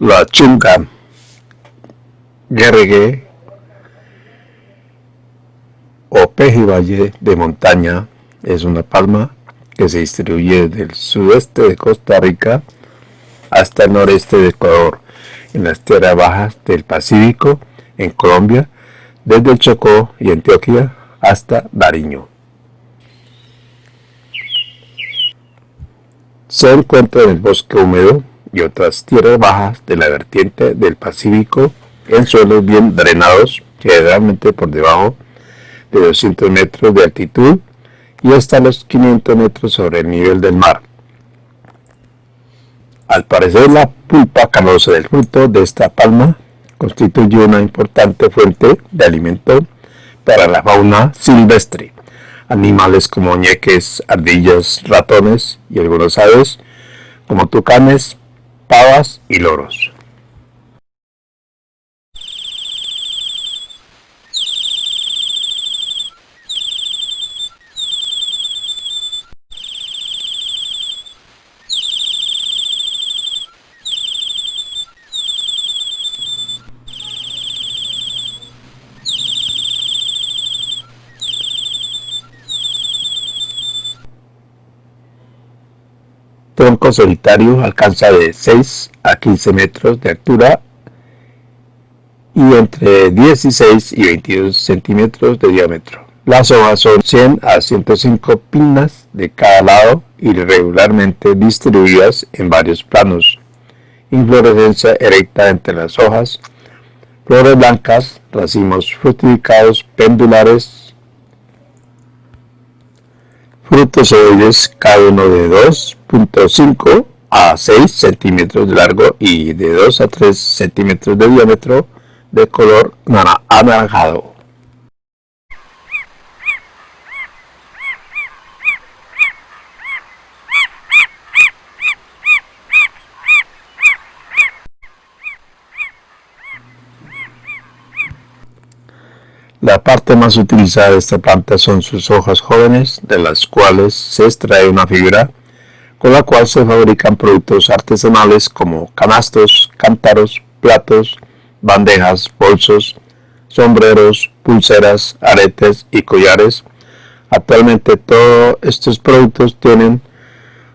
La chunga guerregue o pejibaye de montaña es una palma que se distribuye desde el sudeste de Costa Rica hasta el noreste de Ecuador, en las tierras bajas del Pacífico, en Colombia, desde el Chocó y Antioquia hasta Dariño. Se encuentra en el bosque húmedo y otras tierras bajas de la vertiente del Pacífico en suelos bien drenados, generalmente por debajo de 200 metros de altitud y hasta los 500 metros sobre el nivel del mar. Al parecer la pulpa canosa del fruto de esta palma constituye una importante fuente de alimento para la fauna silvestre animales como ñeques, ardillas, ratones y algunas aves como tucanes, pavas y loros. Tronco solitario alcanza de 6 a 15 metros de altura y entre 16 y 22 centímetros de diámetro. Las hojas son 100 a 105 pinas de cada lado y regularmente distribuidas en varios planos. Inflorescencia erecta entre las hojas, flores blancas, racimos fructificados pendulares frutos ovoides cada uno de 2.5 a 6 centímetros de largo y de 2 a 3 centímetros de diámetro de color anaranjado. La parte más utilizada de esta planta son sus hojas jóvenes, de las cuales se extrae una fibra con la cual se fabrican productos artesanales como canastos, cántaros, platos, bandejas, bolsos, sombreros, pulseras, aretes y collares. Actualmente todos estos productos tienen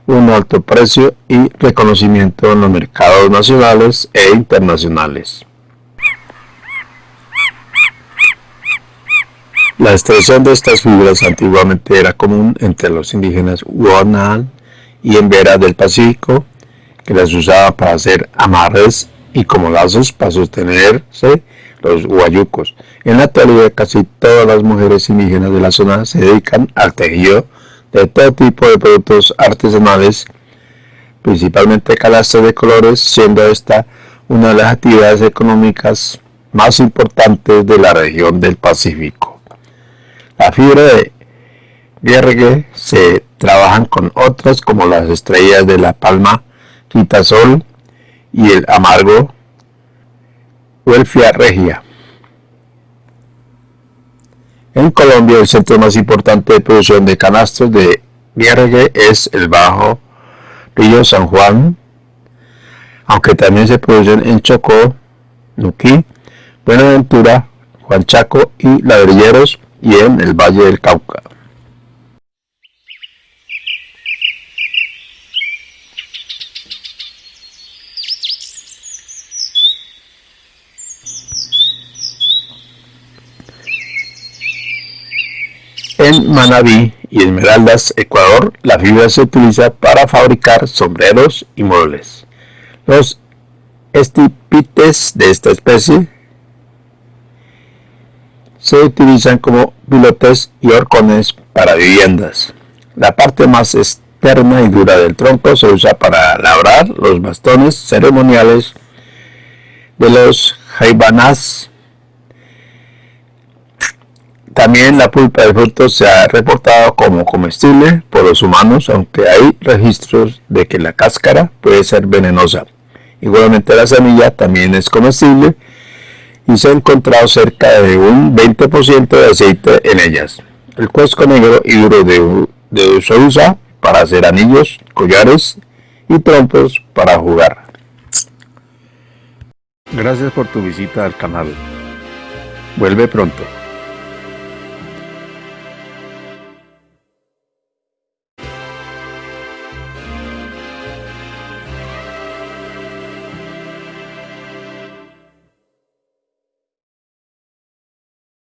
un alto precio y reconocimiento en los mercados nacionales e internacionales. La extracción de estas fibras antiguamente era común entre los indígenas Guanal y Embera del Pacífico, que las usaba para hacer amarres y como lazos para sostenerse los guayucos. En la actualidad casi todas las mujeres indígenas de la zona se dedican al tejido de todo tipo de productos artesanales, principalmente calastros de colores, siendo esta una de las actividades económicas más importantes de la región del Pacífico. La fibra de viergue se trabajan con otras como las estrellas de la palma, quitasol y el amargo Welfia regia. En Colombia el centro más importante de producción de canastos de viergue es el Bajo Río San Juan, aunque también se producen en Chocó, Nuquí, Buenaventura, Juan Chaco y Ladrilleros, y en el Valle del Cauca. En Manabí y Esmeraldas, Ecuador, la fibra se utiliza para fabricar sombreros y muebles. Los estipites de esta especie se utilizan como pilotes y horcones para viviendas. La parte más externa y dura del tronco se usa para labrar los bastones ceremoniales de los jaibanas. También la pulpa del fruto se ha reportado como comestible por los humanos, aunque hay registros de que la cáscara puede ser venenosa. Igualmente la semilla también es comestible y se ha encontrado cerca de un 20% de aceite en ellas. El cuesco negro y duro de, de se usa para hacer anillos, collares y trompos para jugar. Gracias por tu visita al canal. Vuelve pronto.